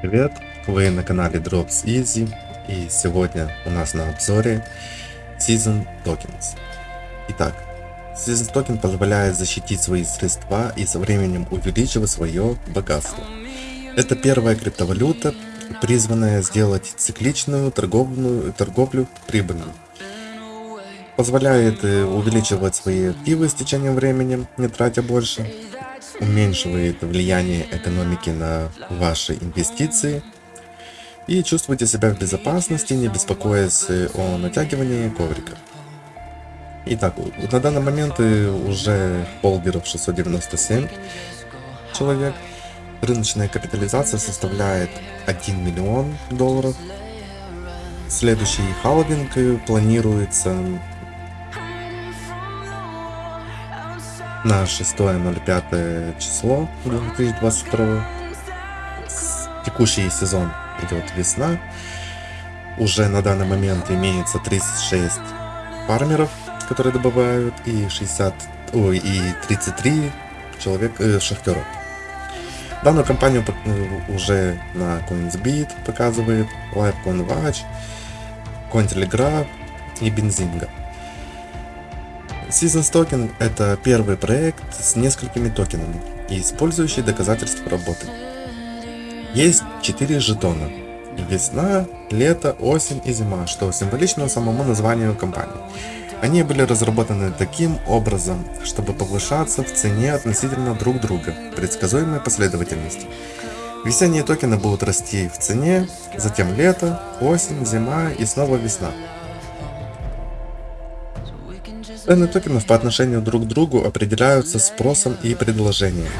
Привет, вы на канале Drops Easy и сегодня у нас на обзоре Season Tokens. Итак, Season Token позволяет защитить свои средства и со временем увеличивать свое богатство. Это первая криптовалюта, призванная сделать цикличную торговную, торговлю прибыльной. Позволяет э, увеличивать свои активы с течением времени, не тратя больше уменьшивает влияние экономики на ваши инвестиции и чувствуйте себя в безопасности, не беспокоясь о натягивании коврика. Итак, на данный момент уже холдеров 697 человек. Рыночная капитализация составляет 1 миллион долларов. Следующий халвинг планируется на 6.05 число 2022. Текущий сезон идет весна. Уже на данный момент имеется 36 фармеров, которые добывают, и 60, ой, и 33 человек э, шахтеров. Данную компанию э, уже на CoinsBeat показывает, LiveCoinWatch, CoinTelegraph и Бензинга. Seasons Token – это первый проект с несколькими токенами использующий доказательства работы. Есть 4 жетона – весна, лето, осень и зима, что символично самому названию компании. Они были разработаны таким образом, чтобы повышаться в цене относительно друг друга, предсказуемой последовательности. Весенние токены будут расти в цене, затем лето, осень, зима и снова весна. Цены токенов по отношению друг к другу определяются спросом и предложением.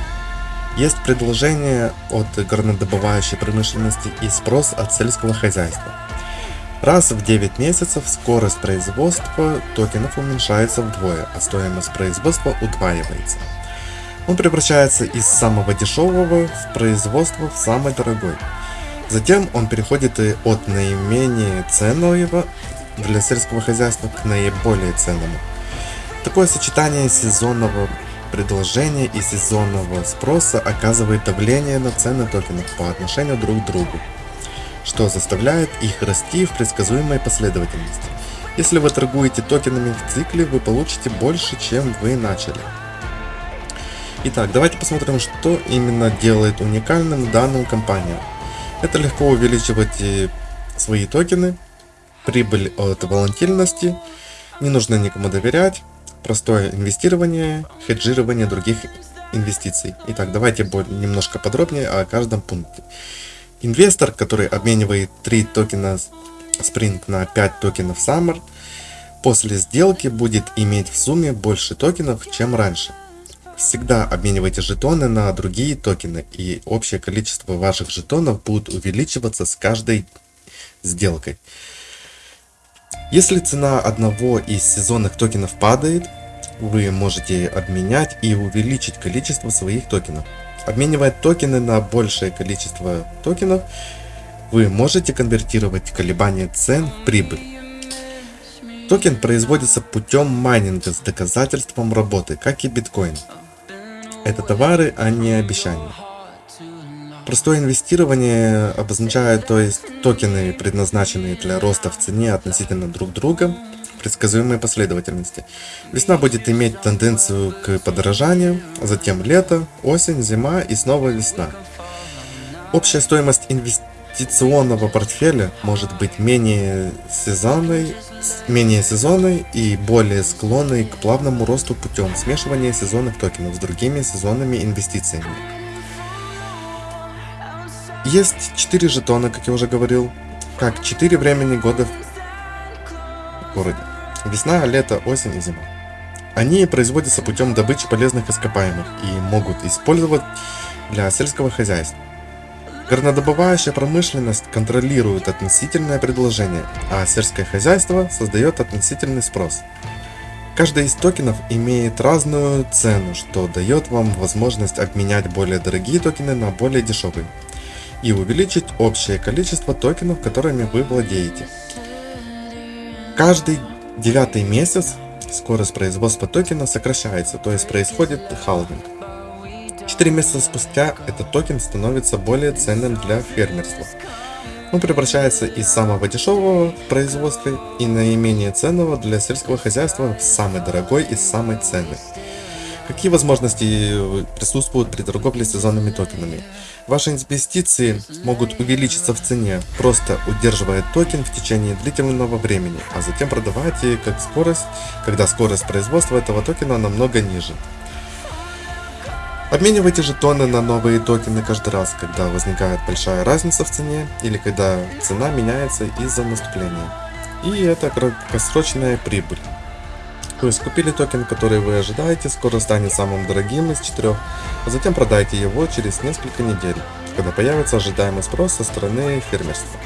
Есть предложение от горнодобывающей промышленности и спрос от сельского хозяйства. Раз в 9 месяцев скорость производства токенов уменьшается вдвое, а стоимость производства удваивается. Он превращается из самого дешевого в производство в самый дорогой. Затем он переходит от наименее ценного для сельского хозяйства к наиболее ценному. Такое сочетание сезонного предложения и сезонного спроса оказывает давление на цены токенов по отношению друг к другу, что заставляет их расти в предсказуемой последовательности. Если вы торгуете токенами в цикле, вы получите больше, чем вы начали. Итак, давайте посмотрим, что именно делает уникальным данную компанию. Это легко увеличивать э, свои токены, прибыль от волатильности, не нужно никому доверять, простое инвестирование, хеджирование других инвестиций. Итак, давайте немножко подробнее о каждом пункте. Инвестор, который обменивает 3 токена Spring на 5 токенов Summer, после сделки будет иметь в сумме больше токенов, чем раньше. Всегда обменивайте жетоны на другие токены, и общее количество ваших жетонов будет увеличиваться с каждой сделкой. Если цена одного из сезонных токенов падает, вы можете обменять и увеличить количество своих токенов. Обменивая токены на большее количество токенов, вы можете конвертировать колебания цен в прибыль. Токен производится путем майнинга с доказательством работы, как и биткоин. Это товары, а не обещания. Простое инвестирование обозначает, то есть токены, предназначенные для роста в цене относительно друг друга, предсказуемой последовательности. Весна будет иметь тенденцию к подорожанию, затем лето, осень, зима и снова весна. Общая стоимость инвестиционного портфеля может быть менее сезонной, менее сезонной и более склонной к плавному росту путем смешивания сезонных токенов с другими сезонными инвестициями. Есть 4 жетона, как я уже говорил, как 4 времени года в городе. Весна, лето, осень и зима. Они производятся путем добычи полезных ископаемых и могут использовать для сельского хозяйства. Горнодобывающая промышленность контролирует относительное предложение, а сельское хозяйство создает относительный спрос. Каждый из токенов имеет разную цену, что дает вам возможность обменять более дорогие токены на более дешевые и увеличить общее количество токенов, которыми вы владеете. Каждый девятый месяц скорость производства токена сокращается, то есть происходит халвинг. 4 месяца спустя этот токен становится более ценным для фермерства. Он превращается из самого дешевого в производстве и наименее ценного для сельского хозяйства в самый дорогой и самый ценный. Какие возможности присутствуют при торговле сезонными токенами? Ваши инвестиции могут увеличиться в цене, просто удерживая токен в течение длительного времени, а затем продавать как скорость, когда скорость производства этого токена намного ниже. Обменивайте жетоны на новые токены каждый раз, когда возникает большая разница в цене или когда цена меняется из-за наступления. И это краткосрочная прибыль. То есть купили токен, который вы ожидаете, скоро станет самым дорогим из четырех, а затем продайте его через несколько недель, когда появится ожидаемый спрос со стороны фермерства.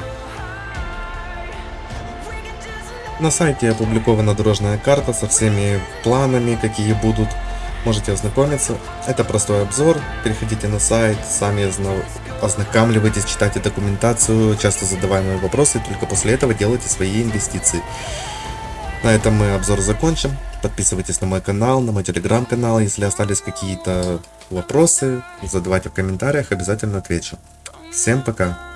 На сайте опубликована дорожная карта со всеми планами, какие будут. Можете ознакомиться. Это простой обзор. Переходите на сайт, сами ознакомливайтесь, читайте документацию, часто задаваемые вопросы, только после этого делайте свои инвестиции. На этом мы обзор закончим. Подписывайтесь на мой канал, на мой телеграм-канал. Если остались какие-то вопросы, задавайте в комментариях, обязательно отвечу. Всем пока!